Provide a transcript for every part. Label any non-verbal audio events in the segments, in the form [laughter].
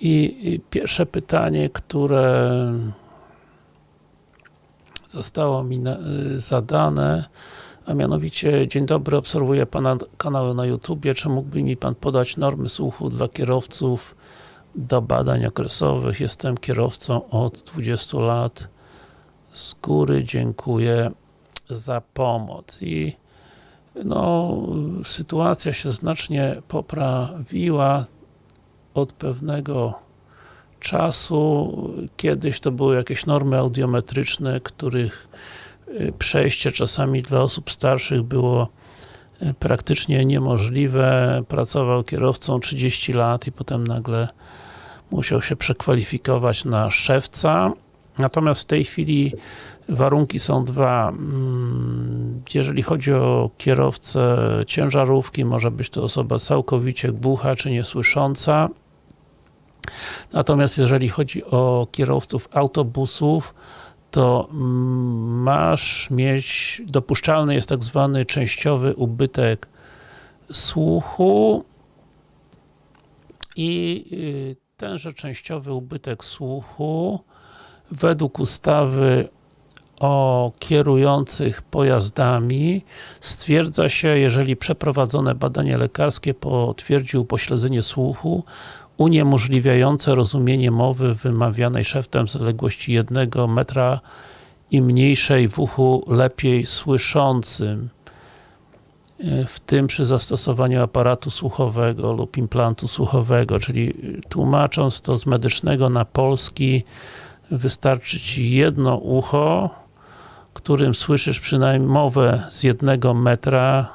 I, pierwsze pytanie, które zostało mi y, zadane, a mianowicie, dzień dobry, obserwuję Pana kanały na YouTubie, czy mógłby mi Pan podać normy słuchu dla kierowców do badań okresowych? Jestem kierowcą od 20 lat. Z góry dziękuję za pomoc. I no, sytuacja się znacznie poprawiła od pewnego czasu. Kiedyś to były jakieś normy audiometryczne, których y, przejście czasami dla osób starszych było y, praktycznie niemożliwe. Pracował kierowcą 30 lat i potem nagle musiał się przekwalifikować na szewca. Natomiast w tej chwili warunki są dwa. Jeżeli chodzi o kierowcę ciężarówki, może być to osoba całkowicie głucha czy niesłysząca. Natomiast jeżeli chodzi o kierowców autobusów, to mm, masz mieć, dopuszczalny jest tak zwany częściowy ubytek słuchu i y, tenże częściowy ubytek słuchu według ustawy o kierujących pojazdami. Stwierdza się, jeżeli przeprowadzone badanie lekarskie potwierdzi upośledzenie słuchu uniemożliwiające rozumienie mowy wymawianej szeptem z odległości jednego metra i mniejszej w uchu lepiej słyszącym w tym przy zastosowaniu aparatu słuchowego lub implantu słuchowego, czyli tłumacząc to z medycznego na polski wystarczy Ci jedno ucho którym słyszysz przynajmniej mowę z jednego metra.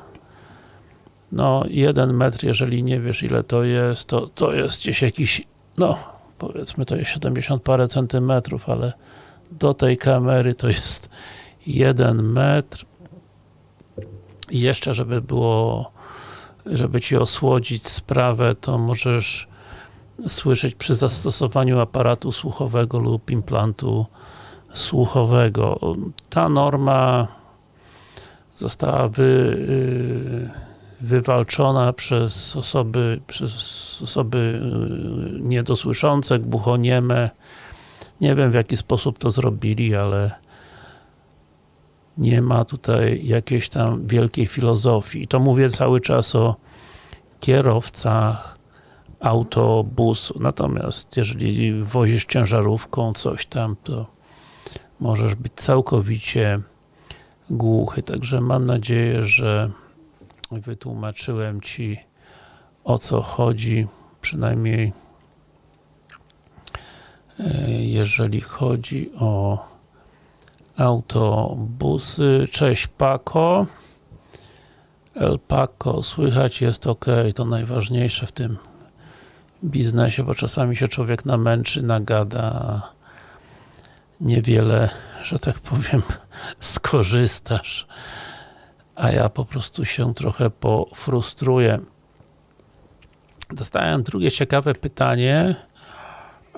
No, jeden metr, jeżeli nie wiesz ile to jest, to, to jest gdzieś jakiś, no, powiedzmy to jest 70 parę centymetrów, ale do tej kamery to jest jeden metr. I jeszcze, żeby było żeby Ci osłodzić sprawę, to możesz słyszeć przy zastosowaniu aparatu słuchowego lub implantu słuchowego. Ta norma została wy, y, wywalczona przez osoby, przez osoby y, niedosłyszące, głuchonieme. Nie wiem w jaki sposób to zrobili, ale nie ma tutaj jakiejś tam wielkiej filozofii. To mówię cały czas o kierowcach autobusu. Natomiast jeżeli wozisz ciężarówką coś tam, to możesz być całkowicie głuchy. Także mam nadzieję, że wytłumaczyłem Ci o co chodzi, przynajmniej e, jeżeli chodzi o autobusy. Cześć Paco. El Paco, słychać jest ok, to najważniejsze w tym biznesie, bo czasami się człowiek namęczy, nagada, niewiele, że tak powiem, skorzystasz, a ja po prostu się trochę pofrustruję. Dostałem drugie ciekawe pytanie.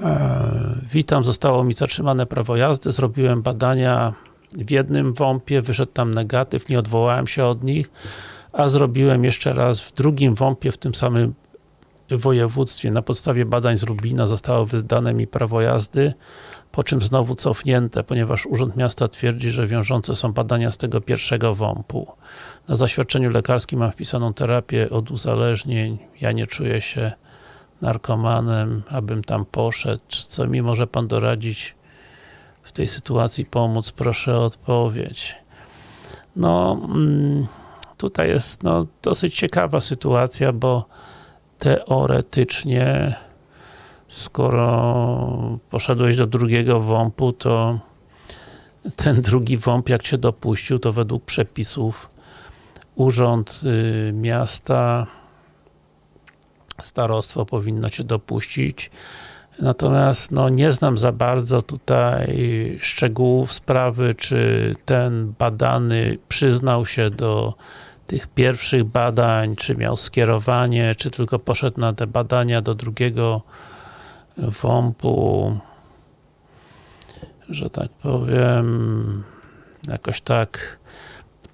E, witam, zostało mi zatrzymane prawo jazdy, zrobiłem badania w jednym WOMP-ie, wyszedł tam negatyw, nie odwołałem się od nich, a zrobiłem jeszcze raz w drugim WOMP-ie w tym samym województwie. Na podstawie badań z Lublina zostało wydane mi prawo jazdy, po czym znowu cofnięte, ponieważ Urząd Miasta twierdzi, że wiążące są badania z tego pierwszego WOMP-u. Na zaświadczeniu lekarskim mam wpisaną terapię od uzależnień, ja nie czuję się narkomanem, abym tam poszedł. Co mi może Pan doradzić w tej sytuacji pomóc? Proszę o odpowiedź. No, mm, tutaj jest no, dosyć ciekawa sytuacja, bo teoretycznie skoro poszedłeś do drugiego WOMP-u, to ten drugi WOMP, jak Cię dopuścił, to według przepisów Urząd y, Miasta Starostwo powinno Cię dopuścić. Natomiast no, nie znam za bardzo tutaj szczegółów sprawy, czy ten badany przyznał się do tych pierwszych badań, czy miał skierowanie, czy tylko poszedł na te badania do drugiego WOMP-u, że tak powiem, jakoś tak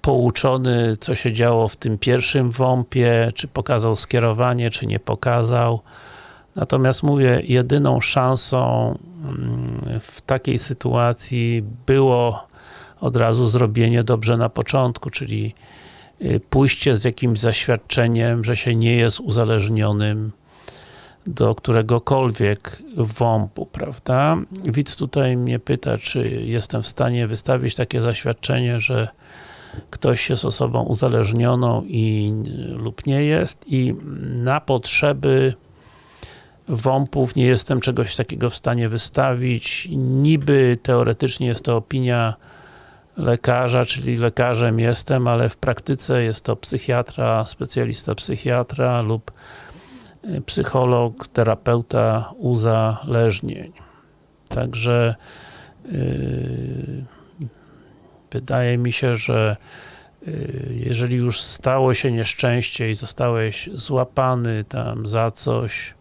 pouczony, co się działo w tym pierwszym WOMP-ie, czy pokazał skierowanie, czy nie pokazał. Natomiast mówię, jedyną szansą mm, w takiej sytuacji było od razu zrobienie dobrze na początku, czyli y, pójście z jakimś zaświadczeniem, że się nie jest uzależnionym do któregokolwiek WOMP-u, prawda? Widz tutaj mnie pyta, czy jestem w stanie wystawić takie zaświadczenie, że ktoś jest osobą uzależnioną i lub nie jest i na potrzeby WOMP-ów nie jestem czegoś takiego w stanie wystawić. Niby teoretycznie jest to opinia lekarza, czyli lekarzem jestem, ale w praktyce jest to psychiatra, specjalista psychiatra lub y, psycholog, terapeuta uzależnień. Także yy, wydaje mi się, że yy, jeżeli już stało się nieszczęście i zostałeś złapany tam za coś,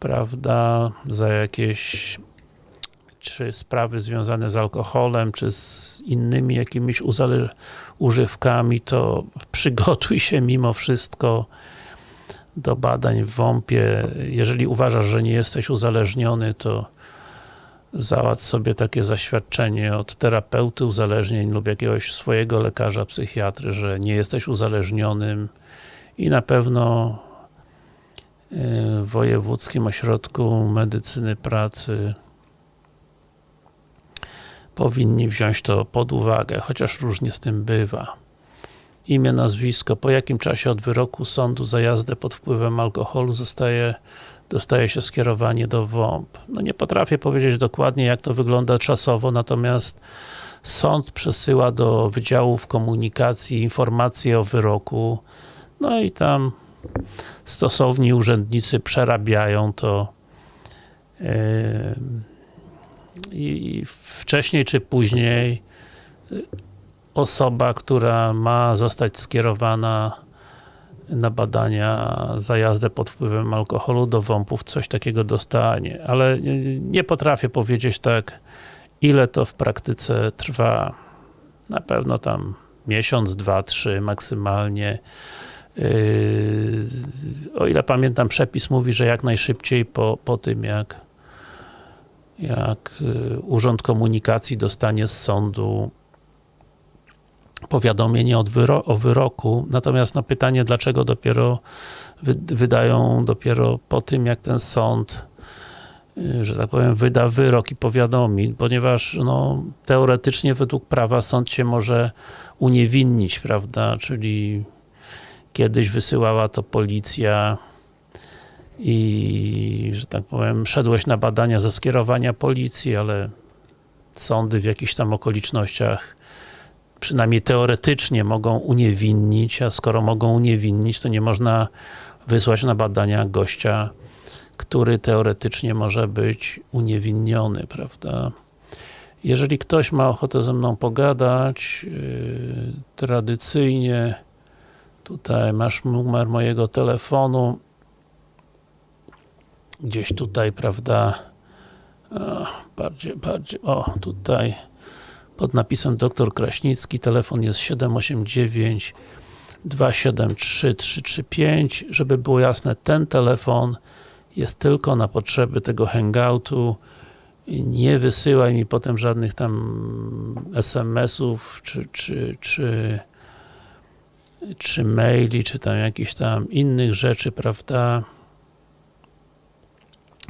prawda, za jakieś czy sprawy związane z alkoholem, czy z innymi jakimiś używkami, to przygotuj się mimo wszystko do badań w WOMP-ie. Jeżeli uważasz, że nie jesteś uzależniony, to załatw sobie takie zaświadczenie od terapeuty uzależnień lub jakiegoś swojego lekarza, psychiatry, że nie jesteś uzależnionym i na pewno w Wojewódzkim Ośrodku Medycyny Pracy powinni wziąć to pod uwagę, chociaż różnie z tym bywa. Imię, nazwisko, po jakim czasie od wyroku sądu za jazdę pod wpływem alkoholu zostaje, dostaje się skierowanie do WOMP. No nie potrafię powiedzieć dokładnie jak to wygląda czasowo, natomiast sąd przesyła do Wydziałów Komunikacji informacje o wyroku, no i tam stosowni urzędnicy przerabiają to yy, i wcześniej czy później osoba, która ma zostać skierowana na badania za jazdę pod wpływem alkoholu do WOMP-ów coś takiego dostanie, ale nie potrafię powiedzieć tak ile to w praktyce trwa. Na pewno tam miesiąc, dwa, trzy maksymalnie. Yy, o ile pamiętam, przepis mówi, że jak najszybciej po, po tym, jak jak yy, Urząd Komunikacji dostanie z sądu powiadomienie wyro o wyroku, natomiast na pytanie, dlaczego dopiero wy wydają dopiero po tym, jak ten sąd yy, że tak powiem, wyda wyrok i powiadomi, ponieważ no, teoretycznie według prawa sąd się może uniewinnić, prawda, czyli Kiedyś wysyłała to policja i, że tak powiem, szedłeś na badania ze skierowania policji, ale sądy w jakichś tam okolicznościach przynajmniej teoretycznie mogą uniewinnić, a skoro mogą uniewinnić, to nie można wysłać na badania gościa, który teoretycznie może być uniewinniony, prawda? Jeżeli ktoś ma ochotę ze mną pogadać, yy, tradycyjnie Tutaj masz numer mojego telefonu. Gdzieś tutaj, prawda? O, bardziej, bardziej, o, tutaj pod napisem dr Kraśnicki, telefon jest 789 273 335. Żeby było jasne, ten telefon jest tylko na potrzeby tego hangoutu. Nie wysyłaj mi potem żadnych tam SMS-ów, czy, czy, czy czy maili, czy tam jakichś tam innych rzeczy, prawda?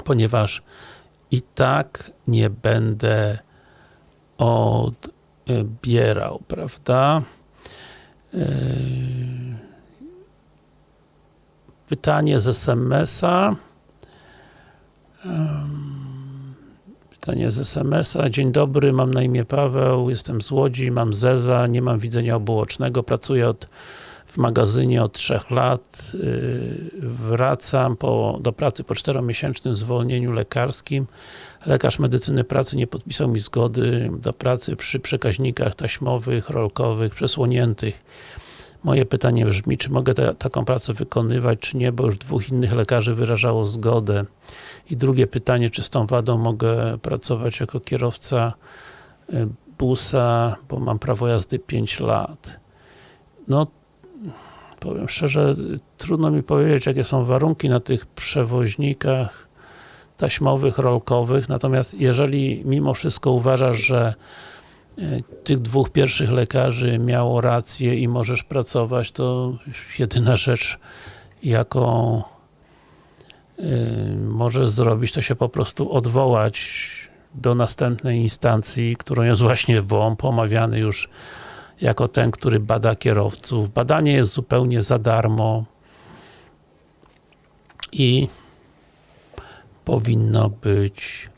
Ponieważ i tak nie będę odbierał, prawda? Yy, pytanie z SMS-a. Pytanie z SMS-a. Dzień dobry, mam na imię Paweł, jestem z Łodzi, mam Zeza, nie mam widzenia obuocznego, pracuję od w magazynie od trzech lat. Y, wracam po, do pracy po czteromiesięcznym zwolnieniu lekarskim. Lekarz medycyny pracy nie podpisał mi zgody do pracy przy przekaźnikach taśmowych, rolkowych, przesłoniętych. Moje pytanie brzmi, czy mogę te, taką pracę wykonywać, czy nie, bo już dwóch innych lekarzy wyrażało zgodę. I drugie pytanie, czy z tą wadą mogę pracować jako kierowca y, busa, bo mam prawo jazdy 5 lat. No, powiem szczerze, trudno mi powiedzieć, jakie są warunki na tych przewoźnikach taśmowych, rolkowych, natomiast jeżeli mimo wszystko uważasz, że e, tych dwóch pierwszych lekarzy miało rację i możesz pracować, to jedyna rzecz, jaką yy, możesz zrobić, to się po prostu odwołać do następnej instancji, którą jest właśnie WOMP, omawiany już jako ten, który bada kierowców. Badanie jest zupełnie za darmo i powinno być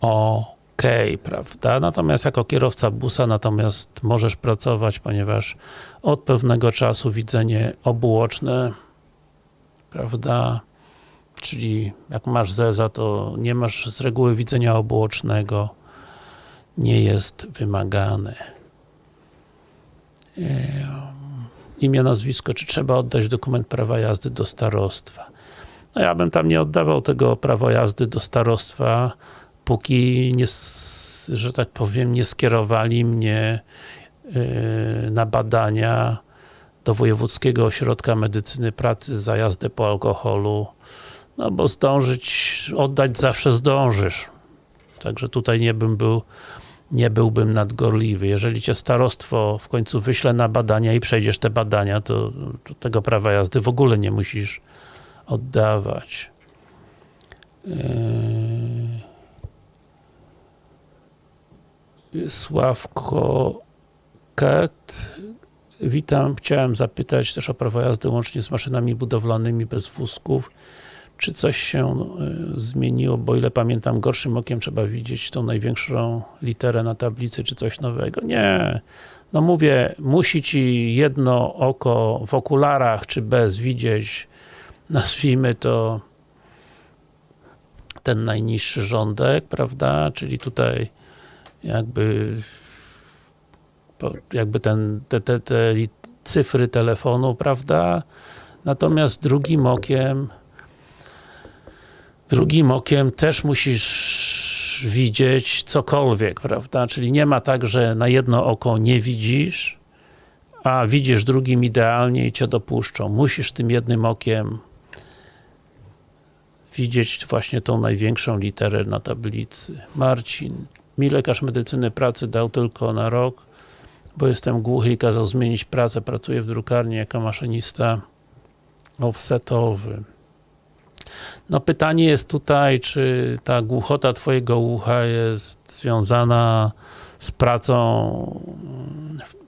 ok, prawda? Natomiast jako kierowca busa, natomiast możesz pracować, ponieważ od pewnego czasu widzenie obuoczne, prawda? Czyli jak masz zeza, to nie masz z reguły widzenia obuocznego, nie jest wymagane. Imię, nazwisko, czy trzeba oddać dokument prawa jazdy do starostwa? No ja bym tam nie oddawał tego prawa jazdy do starostwa, póki nie, że tak powiem, nie skierowali mnie yy, na badania do Wojewódzkiego Ośrodka Medycyny Pracy za jazdę po alkoholu, no bo zdążyć, oddać zawsze zdążysz. Także tutaj nie bym był nie byłbym nadgorliwy. Jeżeli cię starostwo w końcu wyśle na badania i przejdziesz te badania, to, to tego prawa jazdy w ogóle nie musisz oddawać. Yy... Sławko Ket. Witam. Chciałem zapytać też o prawo jazdy łącznie z maszynami budowlanymi bez wózków. Czy coś się y, zmieniło, bo ile pamiętam, gorszym okiem trzeba widzieć tą największą literę na tablicy, czy coś nowego? Nie. No mówię, musi ci jedno oko w okularach, czy bez widzieć, nazwijmy to ten najniższy rządek, prawda? Czyli tutaj jakby jakby ten, te, te, te cyfry telefonu, prawda? Natomiast drugim okiem drugim okiem też musisz widzieć cokolwiek, prawda? Czyli nie ma tak, że na jedno oko nie widzisz, a widzisz drugim idealnie i cię dopuszczą. Musisz tym jednym okiem widzieć właśnie tą największą literę na tablicy. Marcin, mi lekarz medycyny pracy dał tylko na rok, bo jestem głuchy i kazał zmienić pracę. Pracuję w drukarni jako maszynista offsetowy. No pytanie jest tutaj, czy ta głuchota twojego ucha jest związana z pracą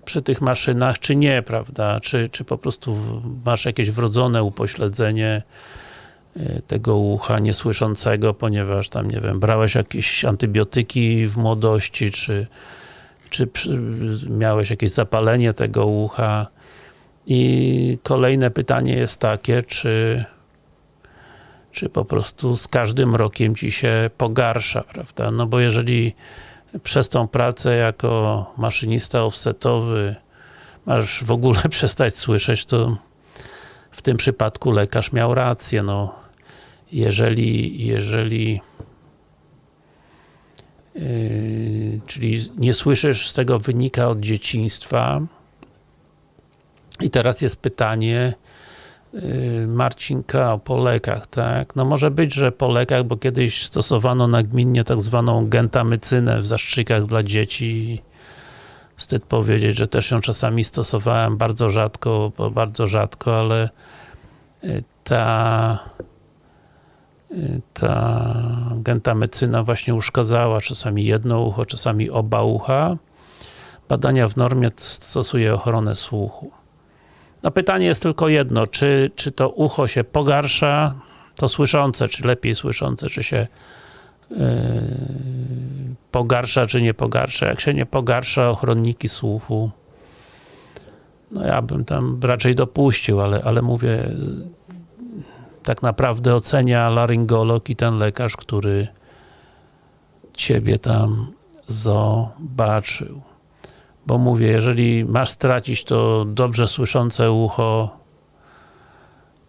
przy tych maszynach, czy nie, prawda? Czy, czy po prostu masz jakieś wrodzone upośledzenie y, tego ucha niesłyszącego, ponieważ tam, nie wiem, brałeś jakieś antybiotyki w młodości, czy, czy miałeś jakieś zapalenie tego ucha. I kolejne pytanie jest takie, czy czy po prostu z każdym rokiem ci się pogarsza, prawda? No bo jeżeli przez tą pracę jako maszynista offsetowy masz w ogóle [laughs] przestać słyszeć, to w tym przypadku lekarz miał rację, no jeżeli, jeżeli yy, czyli nie słyszysz z tego wynika od dzieciństwa i teraz jest pytanie, Marcinka o polekach, tak? No może być, że po lekach, bo kiedyś stosowano nagminnie tak zwaną gentamycynę w zastrzykach dla dzieci. Wstyd powiedzieć, że też ją czasami stosowałem bardzo rzadko, bardzo rzadko, ale y, ta y, ta gentamycyna właśnie uszkadzała czasami jedno ucho, czasami oba ucha. Badania w normie stosuje ochronę słuchu. No pytanie jest tylko jedno, czy, czy to ucho się pogarsza, to słyszące, czy lepiej słyszące, czy się yy, pogarsza, czy nie pogarsza. Jak się nie pogarsza, ochronniki słuchu, no ja bym tam raczej dopuścił, ale, ale mówię, tak naprawdę ocenia laryngolog i ten lekarz, który ciebie tam zobaczył bo mówię, jeżeli masz stracić to dobrze słyszące ucho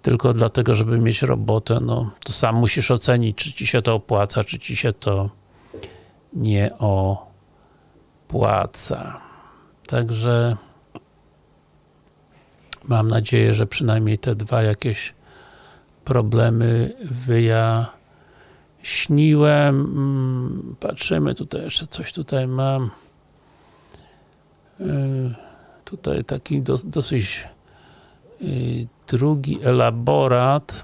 tylko dlatego, żeby mieć robotę, no to sam musisz ocenić, czy ci się to opłaca, czy ci się to nie opłaca. Także mam nadzieję, że przynajmniej te dwa jakieś problemy wyjaśniłem. Mm, Patrzymy, tutaj jeszcze coś tutaj mam. Yy, Tutaj taki dos, dosyć yy, drugi elaborat.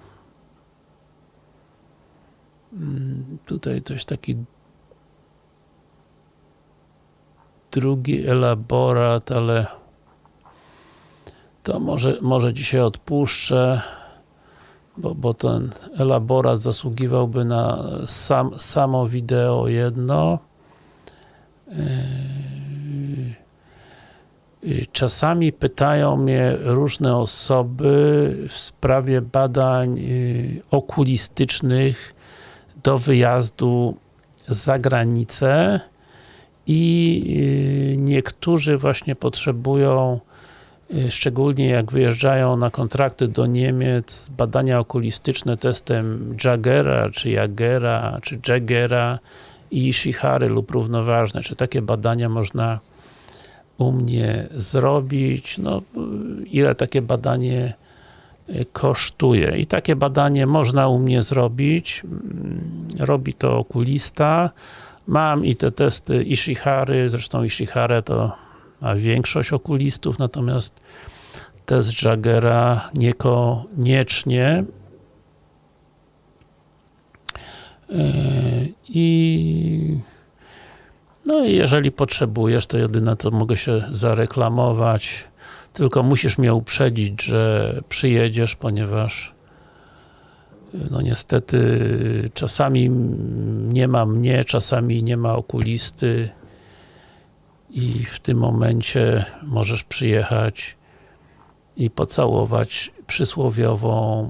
Mm, Tutaj coś taki drugi elaborat, ale to może, może dzisiaj odpuszczę, bo, bo ten elaborat zasługiwałby na sam, samo wideo jedno. Yy, Czasami pytają mnie różne osoby w sprawie badań yy, okulistycznych do wyjazdu za granicę i yy, niektórzy właśnie potrzebują szczególnie jak wyjeżdżają na kontrakty do Niemiec, badania okulistyczne testem Jagera, czy Jagera, czy Jagera i Ishihary lub równoważne. Czy takie badania można u mnie zrobić? No, ile takie badanie y, kosztuje? I takie badanie można u mnie zrobić. Mm, Robi to okulista. Mam i te testy Ishihary, zresztą Ishihara to ma większość okulistów, natomiast test Jagera niekoniecznie. Yy, I no i jeżeli potrzebujesz, to jedyne co mogę się zareklamować, tylko musisz mnie uprzedzić, że przyjedziesz, ponieważ no niestety czasami nie ma mnie, czasami nie ma okulisty i w tym momencie możesz przyjechać i pocałować przysłowiową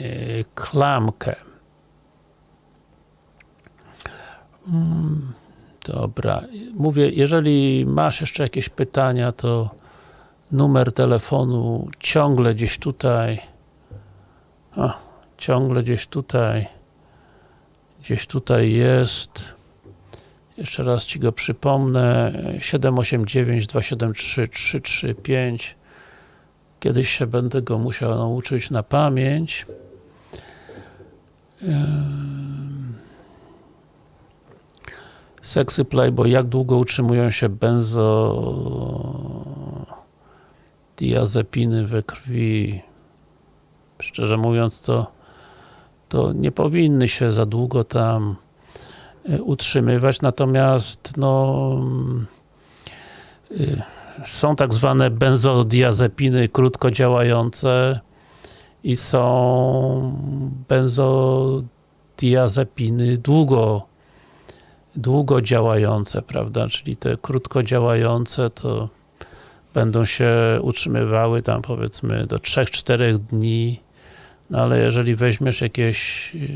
yy, klamkę. Dobra, mówię, jeżeli masz jeszcze jakieś pytania, to numer telefonu ciągle gdzieś tutaj. A, ciągle gdzieś tutaj. Gdzieś tutaj jest. Jeszcze raz Ci go przypomnę. 789 273 335 kiedyś się będę go musiał nauczyć na pamięć Sexy Playboy, jak długo utrzymują się benzodiazepiny we krwi? Szczerze mówiąc, to, to nie powinny się za długo tam y, utrzymywać, natomiast no y, są tak zwane benzodiazepiny krótkodziałające i są benzodiazepiny długo długo działające, prawda, czyli te krótko działające to będą się utrzymywały tam powiedzmy do 3-4 dni, no ale jeżeli weźmiesz jakieś yy,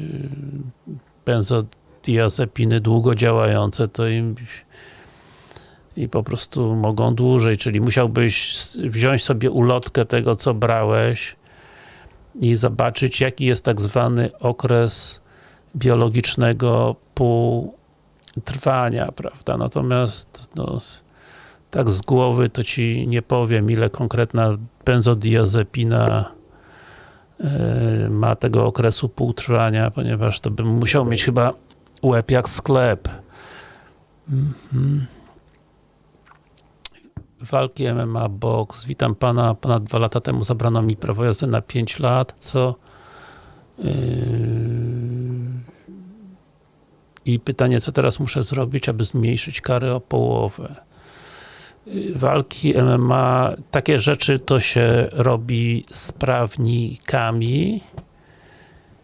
benzodiazepiny długo działające, to im i po prostu mogą dłużej, czyli musiałbyś wziąć sobie ulotkę tego, co brałeś i zobaczyć, jaki jest tak zwany okres biologicznego pół trwania, prawda, natomiast no, tak z głowy to Ci nie powiem, ile konkretna benzodiazepina yy, ma tego okresu półtrwania, ponieważ to bym musiał mieć chyba łeb jak sklep. Mhm. Walki MMA Box. Witam Pana. Ponad dwa lata temu zabrano mi prawo jazdy na 5 lat, co yy, i pytanie, co teraz muszę zrobić, aby zmniejszyć karę o połowę. Walki MMA, takie rzeczy to się robi z prawnikami.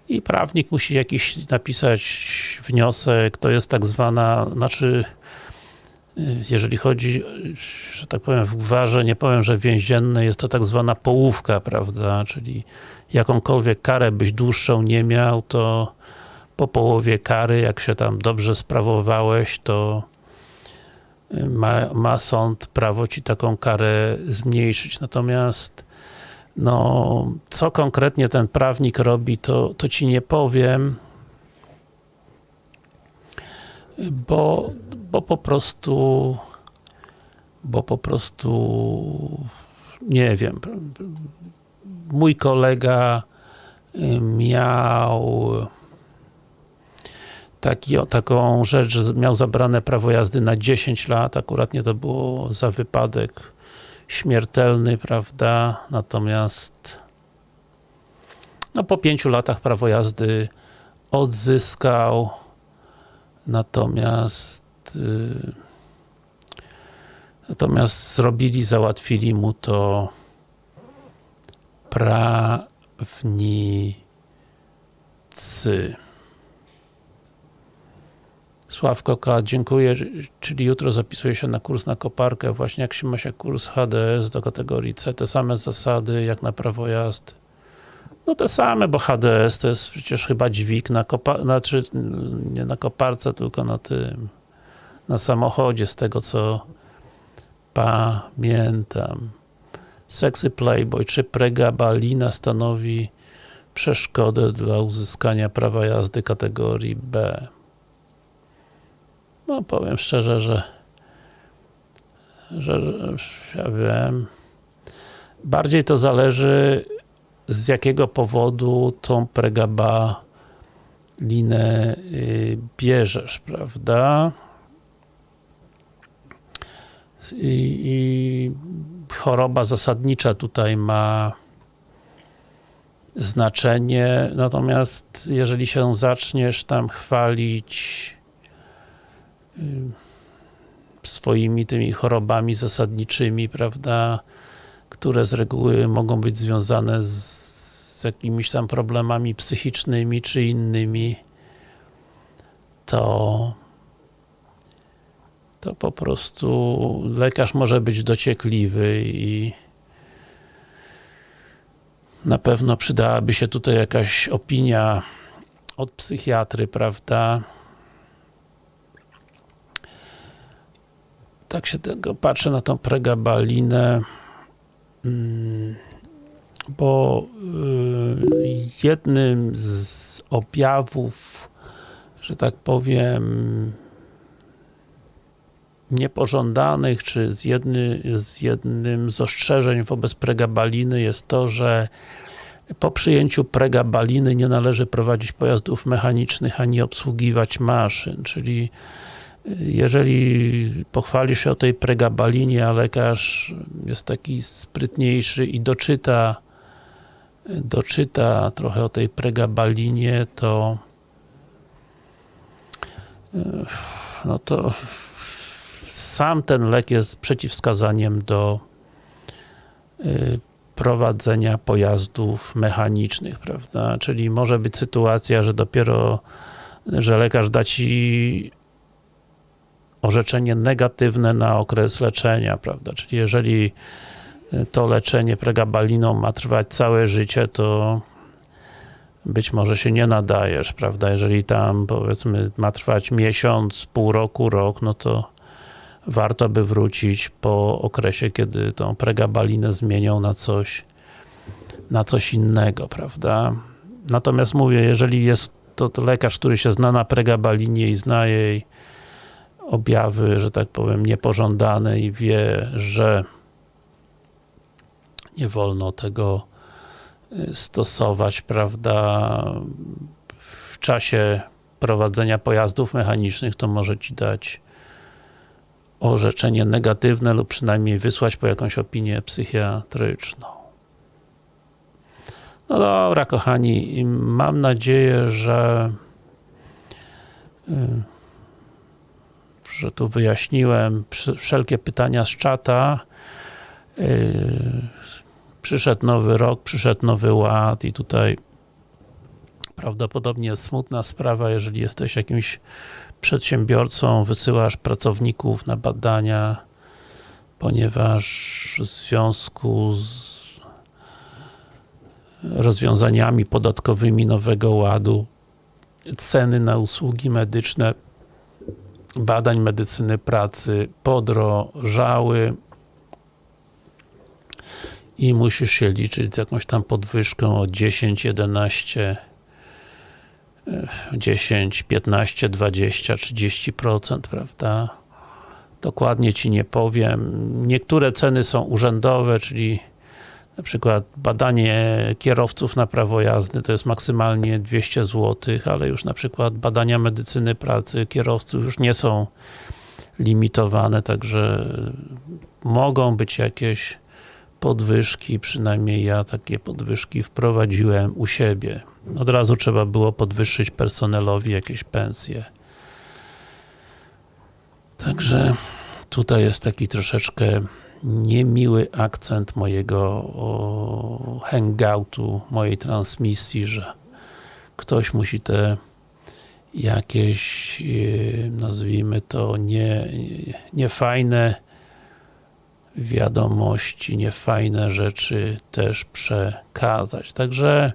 I prawnik musi jakiś napisać wniosek, to jest tak zwana, znaczy jeżeli chodzi, że tak powiem w gwarze, nie powiem, że więziennej, jest to tak zwana połówka, prawda, czyli jakąkolwiek karę byś dłuższą nie miał, to po połowie kary, jak się tam dobrze sprawowałeś, to ma, ma sąd prawo Ci taką karę zmniejszyć. Natomiast no, co konkretnie ten prawnik robi, to, to Ci nie powiem, bo, bo po prostu bo po prostu nie wiem, mój kolega y, miał taki, o, taką rzecz, że miał zabrane prawo jazdy na 10 lat, akurat nie to było za wypadek śmiertelny, prawda, natomiast no po 5 latach prawo jazdy odzyskał, natomiast yy, natomiast zrobili, załatwili mu to prawnicy. Sławko K, dziękuję, czyli jutro zapisuję się na kurs na koparkę, właśnie jak się ma się kurs HDS do kategorii C, te same zasady jak na prawo jazdy. No te same, bo HDS to jest przecież chyba dźwig na koparce, znaczy nie na koparce, tylko na tym, na samochodzie, z tego co pamiętam. Sexy Playboy, czy pregabalina stanowi przeszkodę dla uzyskania prawa jazdy kategorii B? No powiem szczerze, że że, że ja wiem bardziej to zależy z jakiego powodu tą pregabalinę y, bierzesz, prawda? I, I, choroba zasadnicza tutaj ma znaczenie, natomiast jeżeli się zaczniesz tam chwalić swoimi tymi chorobami zasadniczymi, prawda, które z reguły mogą być związane z, z jakimiś tam problemami psychicznymi czy innymi, to to po prostu lekarz może być dociekliwy i na pewno przydałaby się tutaj jakaś opinia od psychiatry, prawda? Tak się tego patrzę na tą pregabalinę, mm, bo y, jednym z objawów, że tak powiem, niepożądanych, czy z, jedny, z jednym z ostrzeżeń wobec pregabaliny jest to, że po przyjęciu pregabaliny nie należy prowadzić pojazdów mechanicznych, ani obsługiwać maszyn, czyli jeżeli pochwalisz się o tej pregabalinie, a lekarz jest taki sprytniejszy i doczyta doczyta trochę o tej pregabalinie, to no to sam ten lek jest przeciwwskazaniem do y, prowadzenia pojazdów mechanicznych, prawda? Czyli może być sytuacja, że dopiero, że lekarz da Ci orzeczenie negatywne na okres leczenia, prawda? Czyli jeżeli y, to leczenie pregabaliną ma trwać całe życie, to być może się nie nadajesz, prawda? Jeżeli tam powiedzmy ma trwać miesiąc, pół roku, rok, no to warto by wrócić po okresie, kiedy tą pregabalinę zmienią na coś na coś innego, prawda? Natomiast mówię, jeżeli jest to, to lekarz, który się zna na pregabalinie i zna jej objawy, że tak powiem, niepożądane i wie, że nie wolno tego y, stosować, prawda, w czasie prowadzenia pojazdów mechanicznych, to może Ci dać orzeczenie negatywne lub przynajmniej wysłać po jakąś opinię psychiatryczną. No dobra, kochani, mam nadzieję, że y, że tu wyjaśniłem wszelkie pytania z czata. Y, przyszedł nowy rok, przyszedł nowy ład i tutaj prawdopodobnie smutna sprawa, jeżeli jesteś jakimś przedsiębiorcą, wysyłasz pracowników na badania, ponieważ w związku z rozwiązaniami podatkowymi Nowego Ładu ceny na usługi medyczne badań medycyny pracy podrożały i musisz się liczyć z jakąś tam podwyżką o 10, 11 10, 15, 20, 30%, prawda? dokładnie Ci nie powiem. Niektóre ceny są urzędowe, czyli na przykład badanie kierowców na prawo jazdy to jest maksymalnie 200 zł, ale już na przykład badania medycyny pracy kierowców już nie są limitowane, także mogą być jakieś podwyżki, przynajmniej ja takie podwyżki wprowadziłem u siebie. Od razu trzeba było podwyższyć personelowi jakieś pensje. Także tutaj jest taki troszeczkę niemiły akcent mojego hangoutu, mojej transmisji, że ktoś musi te jakieś, e, nazwijmy to, nie, niefajne wiadomości, niefajne rzeczy też przekazać. Także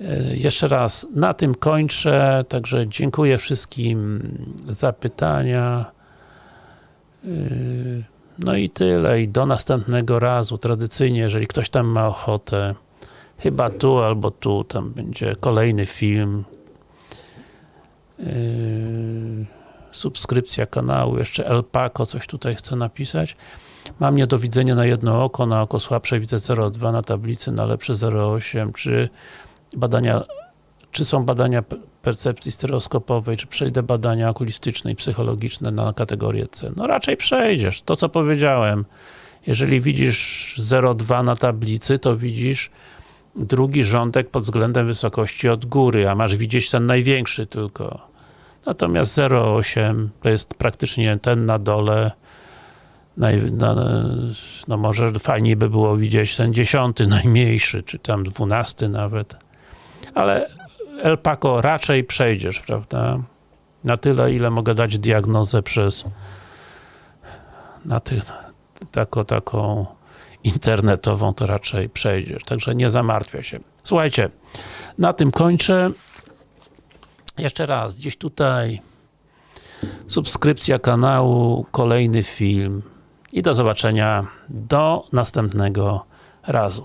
e, jeszcze raz, na tym kończę, także dziękuję wszystkim za pytania. No i tyle, i do następnego razu. Tradycyjnie, jeżeli ktoś tam ma ochotę, chyba tu albo tu, tam będzie kolejny film. Yy, subskrypcja kanału, jeszcze El Paco coś tutaj chce napisać. Mam nie do widzenia na jedno oko, na oko słabsze widzę 0,2 na tablicy, na lepsze 0,8. Czy badania, czy są badania percepcji stereoskopowej, czy przejdę badania okulistyczne i psychologiczne na kategorię C? No raczej przejdziesz. To co powiedziałem. Jeżeli widzisz 0,2 na tablicy, to widzisz drugi rządek pod względem wysokości od góry, a masz widzieć ten największy tylko. Natomiast 0,8 to jest praktycznie ten na dole, no, może fajniej by było widzieć ten dziesiąty, najmniejszy, czy tam dwunasty nawet. Ale El Paco raczej przejdziesz, prawda? Na tyle, ile mogę dać diagnozę przez na ty, taką, taką internetową, to raczej przejdziesz. Także nie zamartwia się. Słuchajcie, na tym kończę. Jeszcze raz, gdzieś tutaj subskrypcja kanału, kolejny film i do zobaczenia do następnego razu.